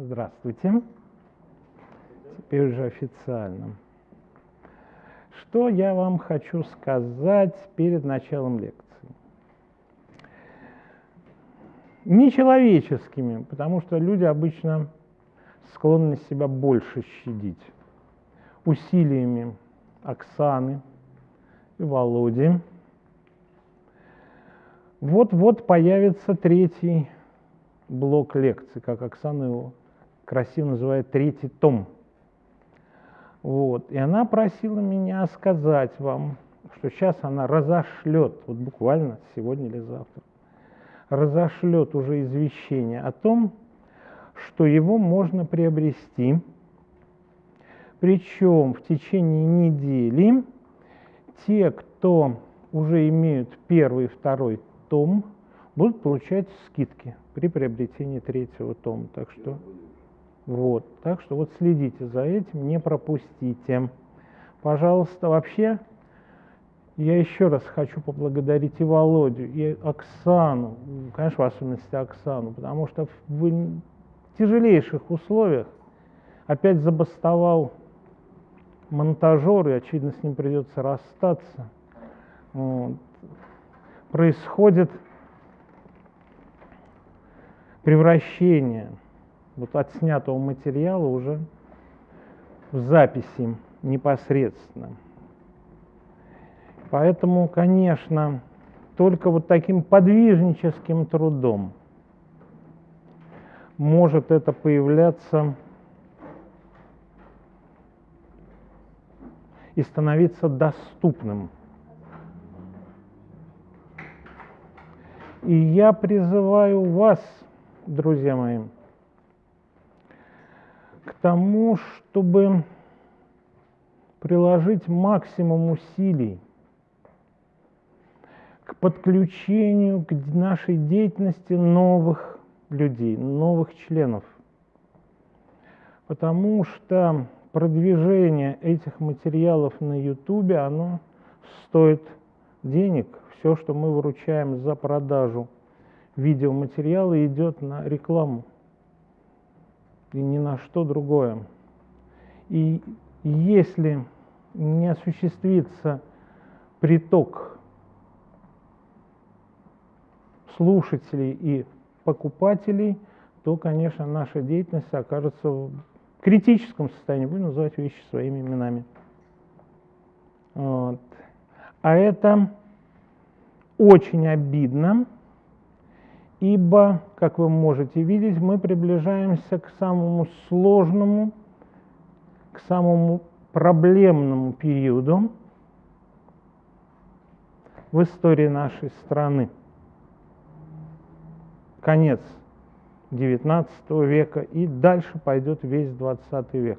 Здравствуйте. Теперь уже официально. Что я вам хочу сказать перед началом лекции? Нечеловеческими, потому что люди обычно склонны себя больше щадить. Усилиями Оксаны и Володи. Вот-вот появится третий блок лекций, как Оксана его красиво называет, третий том. Вот. И она просила меня сказать вам, что сейчас она разошлет, вот буквально сегодня или завтра, разошлет уже извещение о том, что его можно приобрести, причем в течение недели те, кто уже имеют первый и второй том, будут получать скидки при приобретении третьего тома. Так что вот, так что вот следите за этим, не пропустите. Пожалуйста, вообще, я еще раз хочу поблагодарить и Володю, и Оксану, конечно, в особенности Оксану, потому что в тяжелейших условиях опять забастовал монтажер, и, очевидно, с ним придется расстаться. Вот. Происходит превращение вот отснятого материала уже в записи непосредственно. Поэтому, конечно, только вот таким подвижническим трудом может это появляться и становиться доступным. И я призываю вас, друзья мои, к тому, чтобы приложить максимум усилий к подключению к нашей деятельности новых людей, новых членов. Потому что продвижение этих материалов на YouTube, оно стоит денег. Все, что мы выручаем за продажу видеоматериала, идет на рекламу и ни на что другое. И если не осуществится приток слушателей и покупателей, то, конечно, наша деятельность окажется в критическом состоянии, будем называть вещи своими именами. Вот. А это очень обидно, ибо, как вы можете видеть, мы приближаемся к самому сложному, к самому проблемному периоду в истории нашей страны. Конец XIX века и дальше пойдет весь XX век.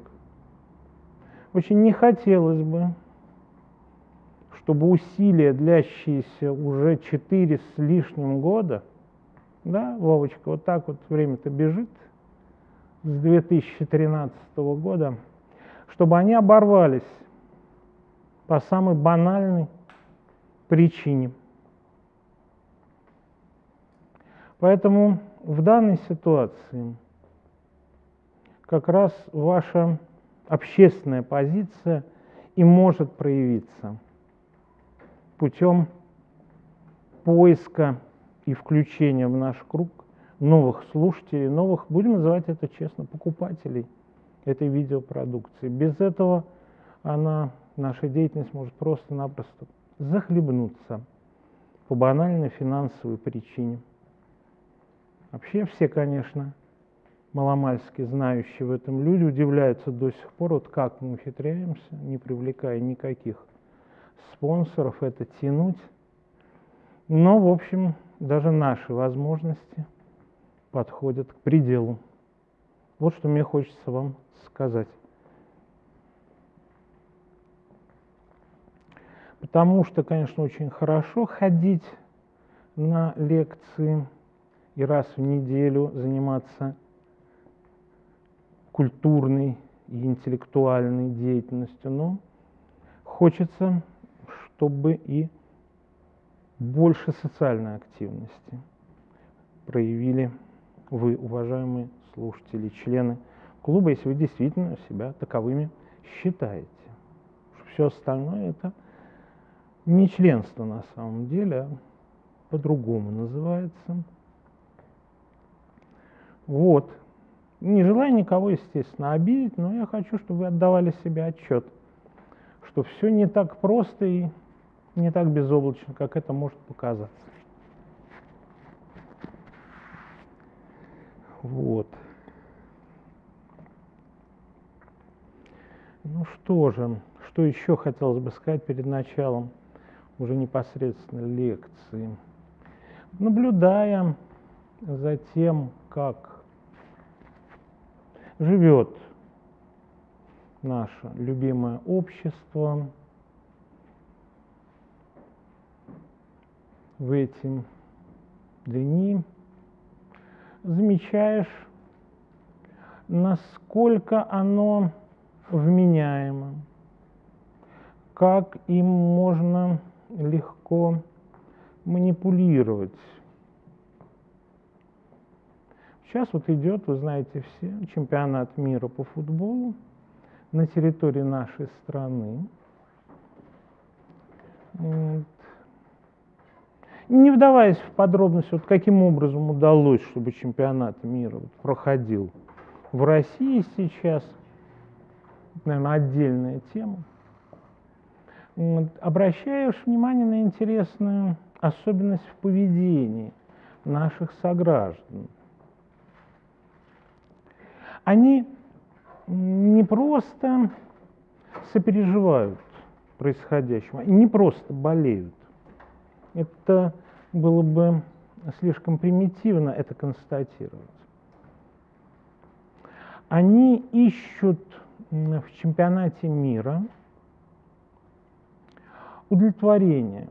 Очень не хотелось бы, чтобы усилия, длящиеся уже четыре с лишним года – да, Вовочка, вот так вот время-то бежит с 2013 года, чтобы они оборвались по самой банальной причине. Поэтому в данной ситуации как раз ваша общественная позиция и может проявиться путем поиска и включение в наш круг новых слушателей, новых, будем называть это честно, покупателей этой видеопродукции. Без этого она, наша деятельность может просто-напросто захлебнуться по банальной финансовой причине. Вообще все, конечно, маломальски знающие в этом люди удивляются до сих пор, вот как мы ухитряемся, не привлекая никаких спонсоров, это тянуть. Но, в общем, даже наши возможности подходят к пределу. Вот что мне хочется вам сказать. Потому что, конечно, очень хорошо ходить на лекции и раз в неделю заниматься культурной и интеллектуальной деятельностью, но хочется, чтобы и больше социальной активности проявили вы, уважаемые слушатели, члены клуба, если вы действительно себя таковыми считаете. Все остальное это не членство на самом деле, а по-другому называется. Вот. Не желаю никого, естественно, обидеть, но я хочу, чтобы вы отдавали себе отчет, что все не так просто и не так безоблачно, как это может показаться. Вот. Ну что же, что еще хотелось бы сказать перед началом уже непосредственно лекции. Наблюдая за тем, как живет наше любимое общество в эти дни, замечаешь, насколько оно вменяемо, как им можно легко манипулировать. Сейчас вот идет, вы знаете все, чемпионат мира по футболу на территории нашей страны. Не вдаваясь в подробности, вот каким образом удалось, чтобы чемпионат мира проходил в России сейчас, наверное, отдельная тема. Вот. Обращаешь внимание на интересную особенность в поведении наших сограждан. Они не просто сопереживают происходящему, не просто болеют. Это было бы слишком примитивно это констатировать. Они ищут в чемпионате мира удовлетворение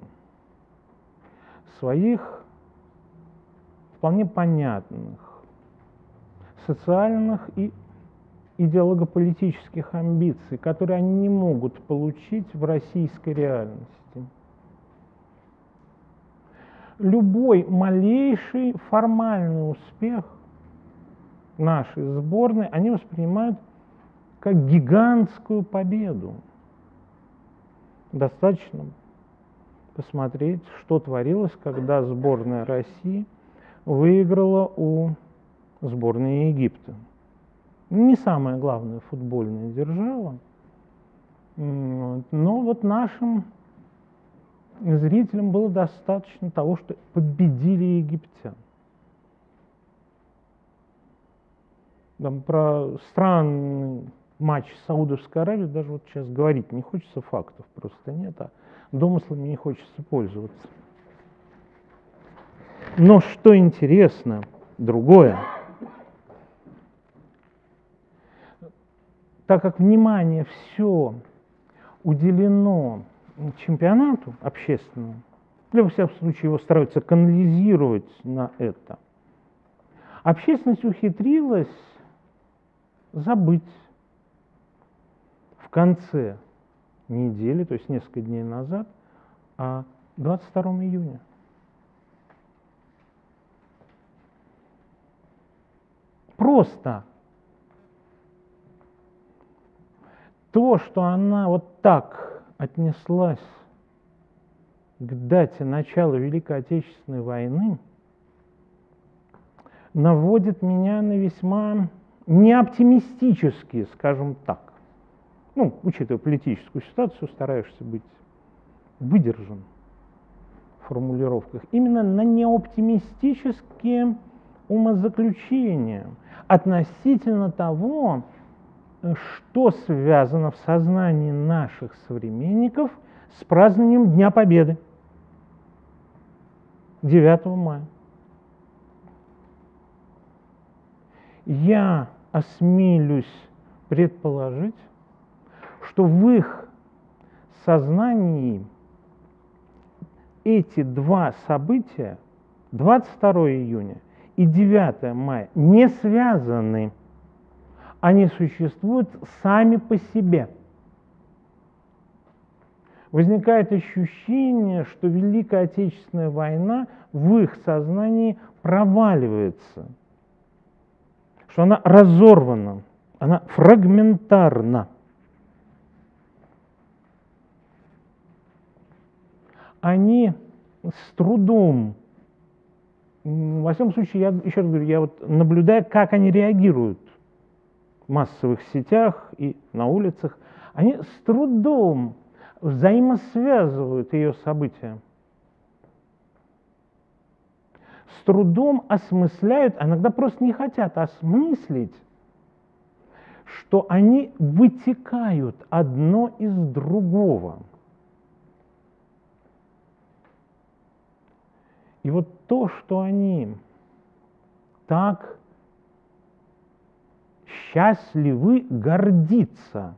своих вполне понятных социальных и идеологополитических амбиций, которые они не могут получить в российской реальности. Любой малейший формальный успех нашей сборной они воспринимают как гигантскую победу. Достаточно посмотреть, что творилось, когда сборная России выиграла у сборной Египта. Не самая главная футбольная держава, но вот нашим зрителям было достаточно того, что победили египтян. Там про странный матч Саудовской Аравии даже вот сейчас говорить не хочется, фактов просто нет, а домыслами не хочется пользоваться. Но что интересно, другое – так как внимание все уделено чемпионату общественному, для во всяком случае его стараются канализировать на это, общественность ухитрилась забыть в конце недели, то есть несколько дней назад, о 22 июня. Просто то, что она вот так отнеслась к дате начала Великой Отечественной войны, наводит меня на весьма неоптимистические, скажем так, ну, учитывая политическую ситуацию, стараешься быть выдержан в формулировках, именно на неоптимистические умозаключения относительно того, что связано в сознании наших современников с празднованием Дня Победы 9 мая. Я осмелюсь предположить, что в их сознании эти два события, 22 июня и 9 мая, не связаны они существуют сами по себе. Возникает ощущение, что Великая Отечественная война в их сознании проваливается что она разорвана, она фрагментарна. Они с трудом, во всяком случае, я еще раз говорю, я вот наблюдаю, как они реагируют массовых сетях и на улицах, они с трудом взаимосвязывают ее события. С трудом осмысляют, а иногда просто не хотят осмыслить, что они вытекают одно из другого. И вот то, что они так счастливы гордиться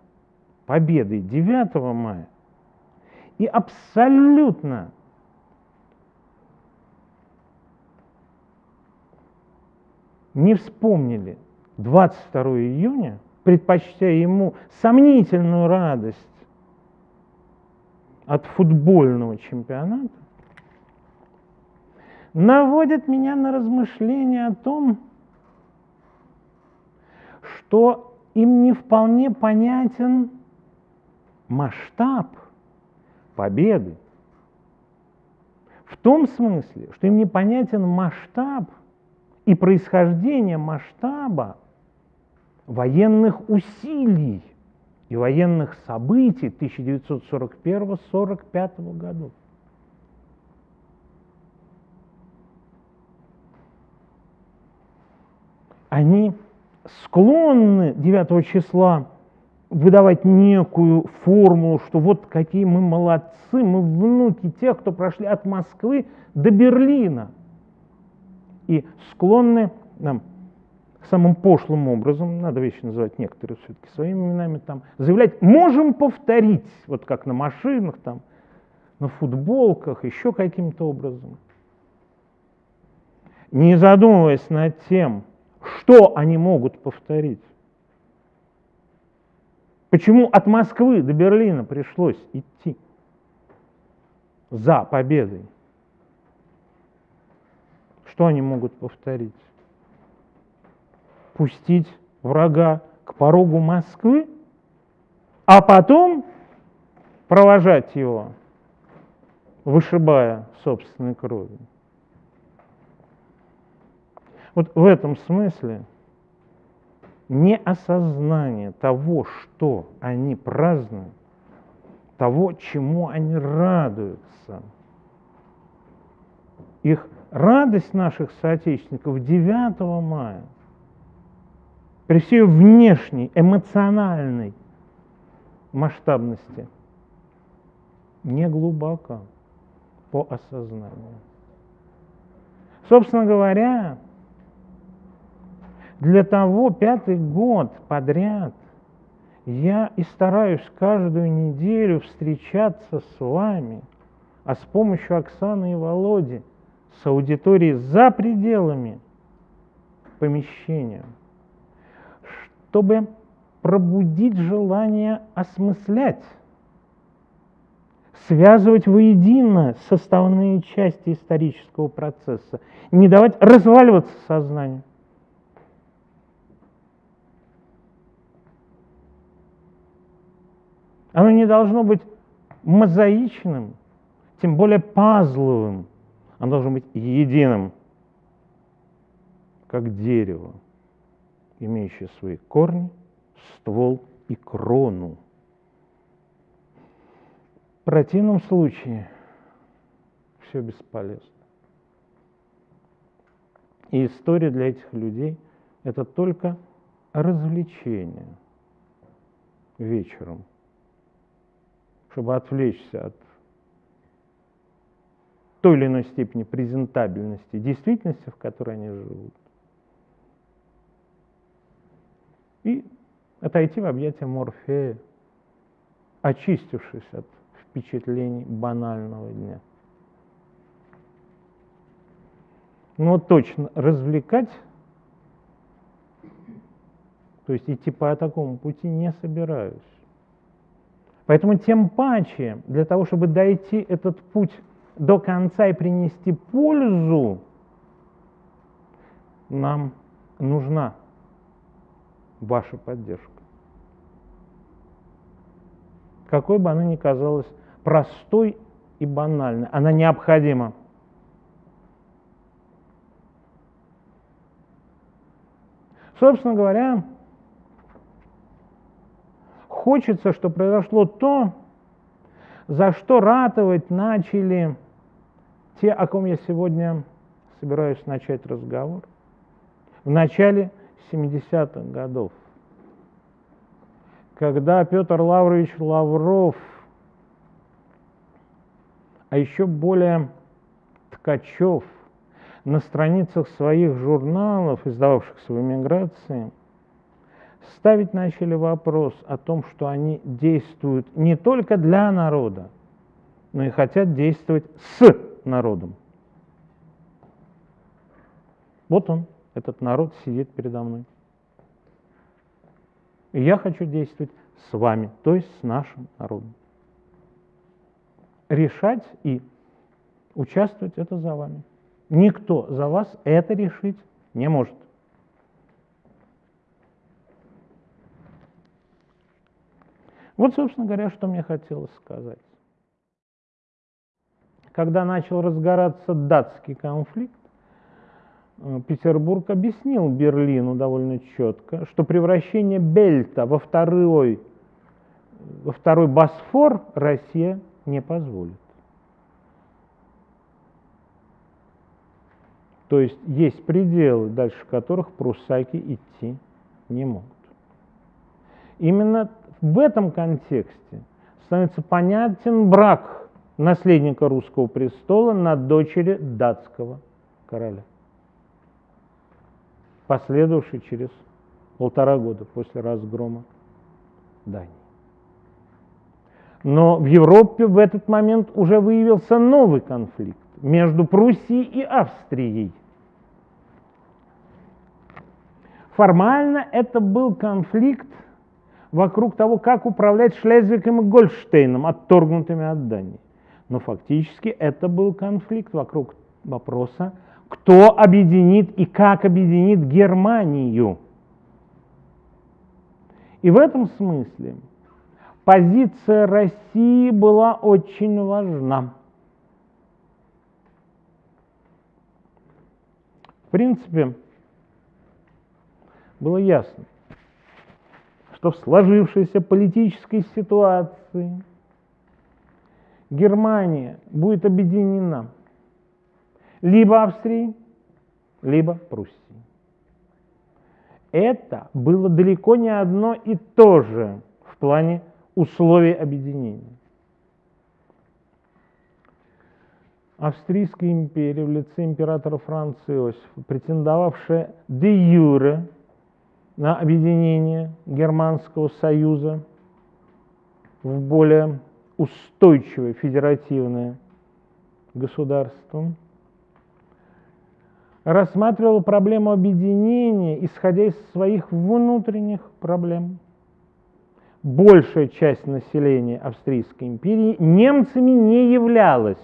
победой 9 мая и абсолютно не вспомнили 22 июня, предпочтя ему сомнительную радость от футбольного чемпионата, наводит меня на размышления о том, что им не вполне понятен масштаб победы. В том смысле, что им непонятен масштаб и происхождение масштаба военных усилий и военных событий 1941-1945 годов. Они склонны 9 числа выдавать некую формулу, что вот какие мы молодцы, мы внуки тех, кто прошли от Москвы до Берлина. И склонны нам самым пошлым образом, надо вещи называть некоторые все-таки своими именами, там, заявлять, можем повторить, вот как на машинах, там, на футболках, еще каким-то образом. Не задумываясь над тем, что они могут повторить. Почему от Москвы до Берлина пришлось идти за победой? Что они могут повторить? Пустить врага к порогу Москвы, а потом провожать его, вышибая собственной кровью. Вот в этом смысле неосознание того, что они празднуют, того, чему они радуются. Их радость наших соотечественников 9 мая при всей внешней эмоциональной масштабности не глубоко по осознанию. Собственно говоря, для того пятый год подряд я и стараюсь каждую неделю встречаться с вами, а с помощью Оксаны и Володи с аудиторией за пределами помещения, чтобы пробудить желание осмыслять, связывать воедино составные части исторического процесса, не давать разваливаться сознанию. Оно не должно быть мозаичным, тем более пазловым. Оно должно быть единым, как дерево, имеющее свои корни, ствол и крону. В противном случае все бесполезно. И история для этих людей – это только развлечение вечером чтобы отвлечься от той или иной степени презентабельности действительности, в которой они живут. И отойти в объятия Морфея, очистившись от впечатлений банального дня. Но точно развлекать, то есть идти по такому пути не собираюсь. Поэтому тем паче, для того, чтобы дойти этот путь до конца и принести пользу, нам нужна ваша поддержка. Какой бы она ни казалась простой и банальной, она необходима. Собственно говоря, хочется, чтобы произошло то, за что ратовать начали те, о ком я сегодня собираюсь начать разговор. В начале 70-х годов, когда Петр Лаврович Лавров, а еще более Ткачев – на страницах своих журналов, издававшихся в эмиграции, ставить начали вопрос о том, что они действуют не только для народа, но и хотят действовать с народом. Вот он, этот народ сидит передо мной. И я хочу действовать с вами, то есть с нашим народом. Решать и участвовать это за вами. Никто за вас это решить не может. Вот, собственно говоря, что мне хотелось сказать. Когда начал разгораться датский конфликт, э, Петербург объяснил Берлину довольно четко, что превращение Бельта во второй, во второй Босфор Россия не позволит. То есть есть пределы, дальше которых пруссаки идти не могут. Именно в этом контексте становится понятен брак наследника русского престола на дочери датского короля, последовавший через полтора года после разгрома Дании. Но в Европе в этот момент уже выявился новый конфликт между Пруссией и Австрией. Формально это был конфликт вокруг того, как управлять Шлезвигом и Гольштейном, отторгнутыми от Дании. Но фактически это был конфликт вокруг вопроса, кто объединит и как объединит Германию. И в этом смысле позиция России была очень важна. В принципе, было ясно, что в сложившейся политической ситуации Германия будет объединена либо Австрией, либо Пруссией. Это было далеко не одно и то же в плане условий объединения. Австрийская империя в лице императора Франца Иосифа, претендовавшая де юре на объединение Германского союза в более устойчивое федеративное государство, рассматривал проблему объединения, исходя из своих внутренних проблем. Большая часть населения Австрийской империи немцами не являлась.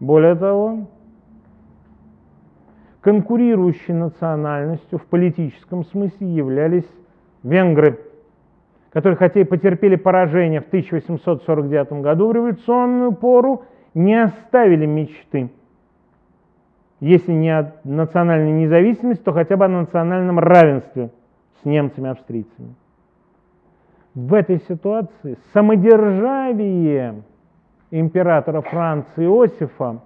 Более того, конкурирующей национальностью в политическом смысле являлись венгры, которые, хотя и потерпели поражение в 1849 году в революционную пору, не оставили мечты. Если не о национальной независимости, то хотя бы о национальном равенстве с немцами-австрийцами. В этой ситуации самодержавие императора Франции Иосифа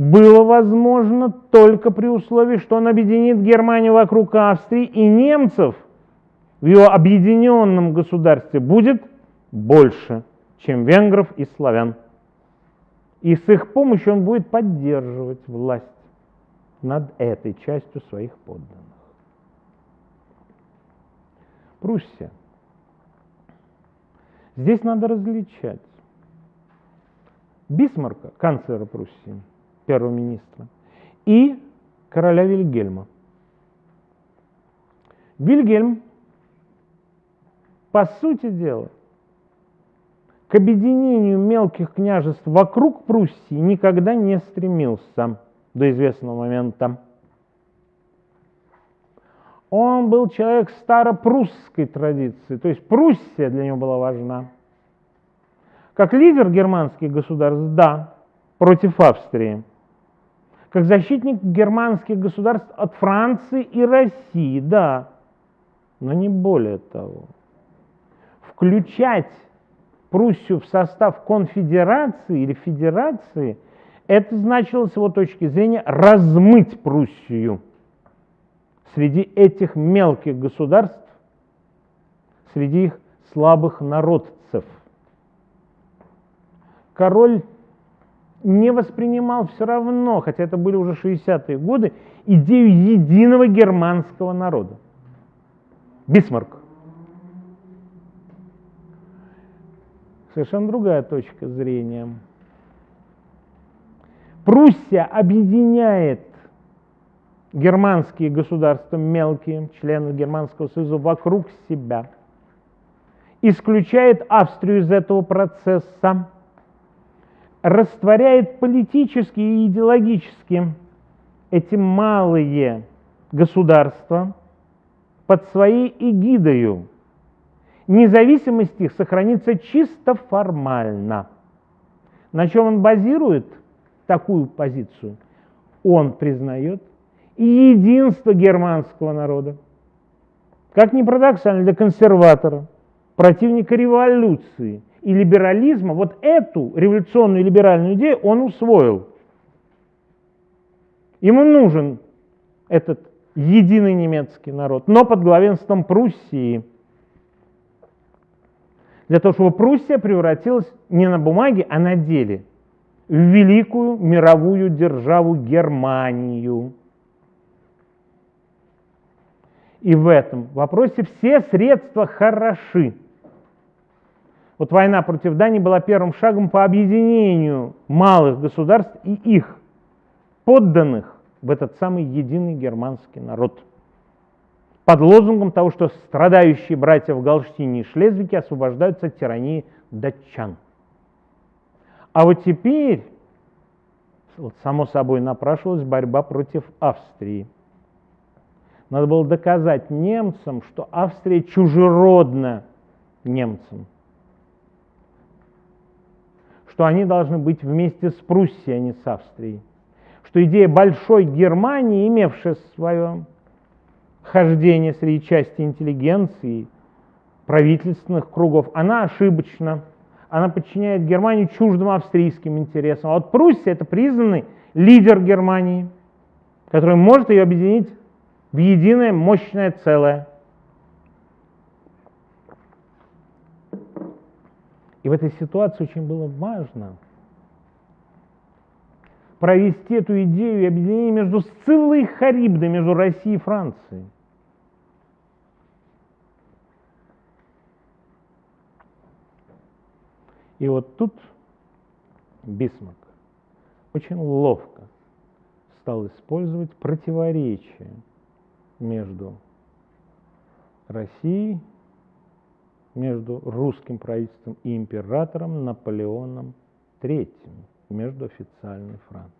было возможно только при условии, что он объединит Германию вокруг Австрии и немцев в его объединенном государстве будет больше, чем венгров и славян. И с их помощью он будет поддерживать власть над этой частью своих подданных. Пруссия. Здесь надо различать Бисмарка, канцлера Пруссии, первого министра, и короля Вильгельма. Вильгельм, по сути дела, к объединению мелких княжеств вокруг Пруссии никогда не стремился до известного момента. Он был человек старопрусской традиции, то есть Пруссия для него была важна. Как лидер германских государств, да, против Австрии. Как защитник германских государств от Франции и России, да, но не более того. Включать Пруссию в состав конфедерации или федерации, это значило с его точки зрения размыть Пруссию среди этих мелких государств, среди их слабых народцев. Король не воспринимал все равно, хотя это были уже 60-е годы, идею единого германского народа. Бисмарк. Совершенно другая точка зрения. Пруссия объединяет германские государства, мелкие члены Германского союза, вокруг себя, исключает Австрию из этого процесса, растворяет политически и идеологически эти малые государства под своей эгидою. Независимость их сохранится чисто формально. На чем он базирует такую позицию? Он признает единство германского народа. Как ни парадоксально для консерватора, противника революции и либерализма, вот эту революционную либеральную идею он усвоил. Ему нужен этот единый немецкий народ, но под главенством Пруссии. Для того, чтобы Пруссия превратилась не на бумаге, а на деле в великую мировую державу Германию. И в этом вопросе все средства хороши. Вот война против Дании была первым шагом по объединению малых государств и их подданных в этот самый единый германский народ. Под лозунгом того, что страдающие братья в Галштине и Шлезвике освобождаются от тирании датчан. А вот теперь, само собой, напрашивалась борьба против Австрии. Надо было доказать немцам, что Австрия чужеродна немцам, что они должны быть вместе с Пруссией, а не с Австрией, что идея большой Германии, имевшая свое хождение среди части интеллигенции, правительственных кругов, она ошибочна, она подчиняет Германию чуждым австрийским интересам. А вот Пруссия – это признанный лидер Германии, который может ее объединить в единое мощное целое. И в этой ситуации очень было важно провести эту идею и объединение между Сциллой и Харибдой, между Россией и Францией. И вот тут Бисмарк очень ловко стал использовать противоречия между Россией, между русским правительством и императором Наполеоном III, между официальной Францией.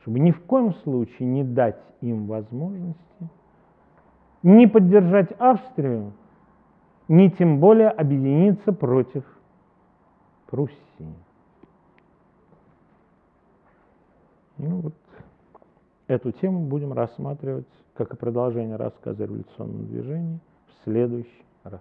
Чтобы ни в коем случае не дать им возможности не поддержать Австрию, ни тем более объединиться против Пруссии. Ну вот эту тему будем рассматривать как и продолжение рассказа о революционном движении в следующий раз.